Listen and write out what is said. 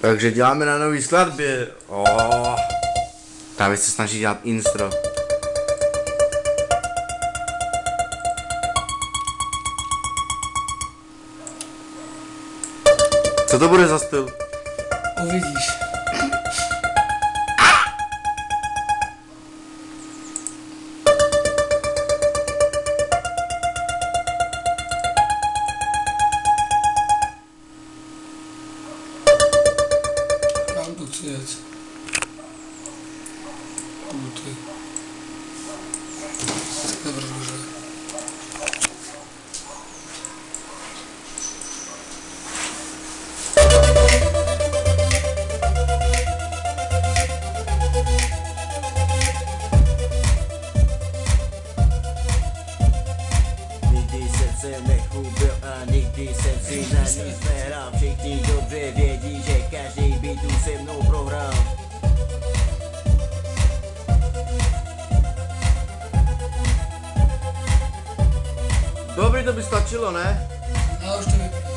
Takže děláme na nový skladbě. Oh. Právě se snaží dělat instro. Co to bude za styl? Uvidíš. получается. Вот и. Тогда прогружаю. se nechubel a nikdy jsem si na ní smerám, všichni dobře vědí, že Dobrý to by stačilo, ne? No, už to by...